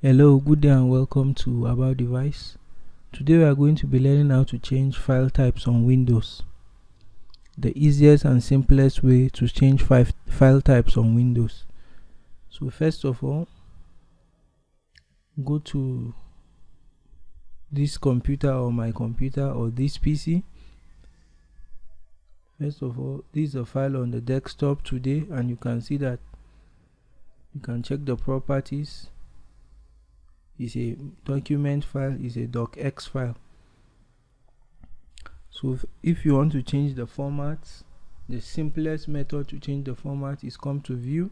Hello, good day and welcome to About Device. Today we are going to be learning how to change file types on Windows. The easiest and simplest way to change file types on Windows. So first of all, go to this computer or my computer or this PC. First of all, this is a file on the desktop today and you can see that you can check the properties is a document file is a docx file. So if, if you want to change the format the simplest method to change the format is come to view.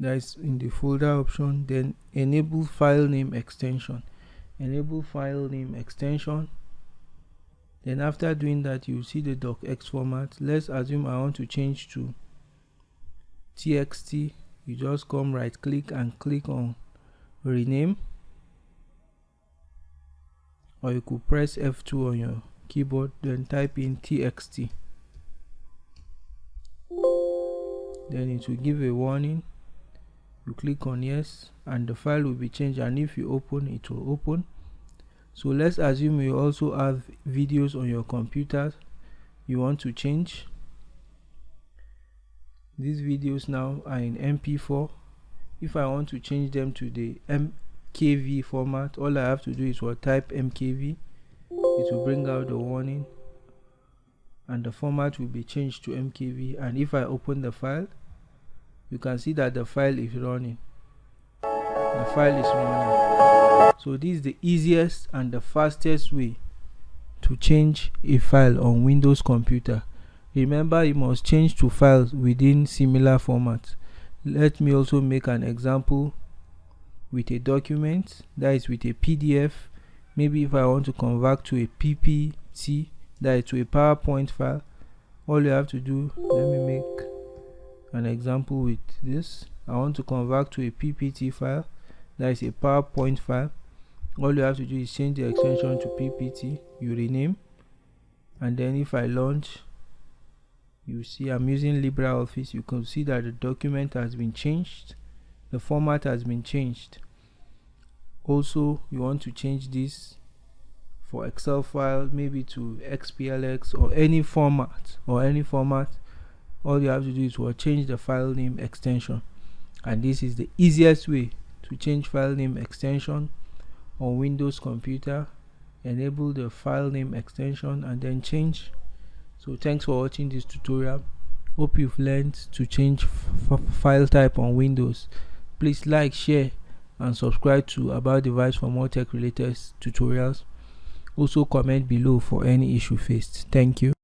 That is in the folder option. Then enable file name extension. Enable file name extension. Then after doing that you see the docx format. Let's assume i want to change to txt. You just come right click and click on rename. Or you could press F2 on your keyboard then type in txt then it will give a warning. You click on yes and the file will be changed and if you open it will open. So let's assume you also have videos on your computer you want to change. These videos now are in mp4 if I want to change them to the MKV format all I have to do is what type MKV it will bring out the warning and the format will be changed to MKV and if I open the file you can see that the file is running. The file is running. So this is the easiest and the fastest way to change a file on Windows computer. Remember you must change to files within similar formats let me also make an example with a document that is with a pdf maybe if i want to convert to a ppt that is to a powerpoint file all you have to do let me make an example with this. I want to convert to a ppt file that is a powerpoint file. All you have to do is change the extension to ppt you rename. And then if i launch you see I'm using LibreOffice you can see that the document has been changed the format has been changed. Also you want to change this for Excel file maybe to XPLX or any format or any format all you have to do is to change the file name extension. And this is the easiest way to change file name extension on Windows computer. Enable the file name extension and then change so thanks for watching this tutorial. Hope you've learned to change file type on windows. Please like share and subscribe to about device for more tech related tutorials. Also comment below for any issue faced. Thank you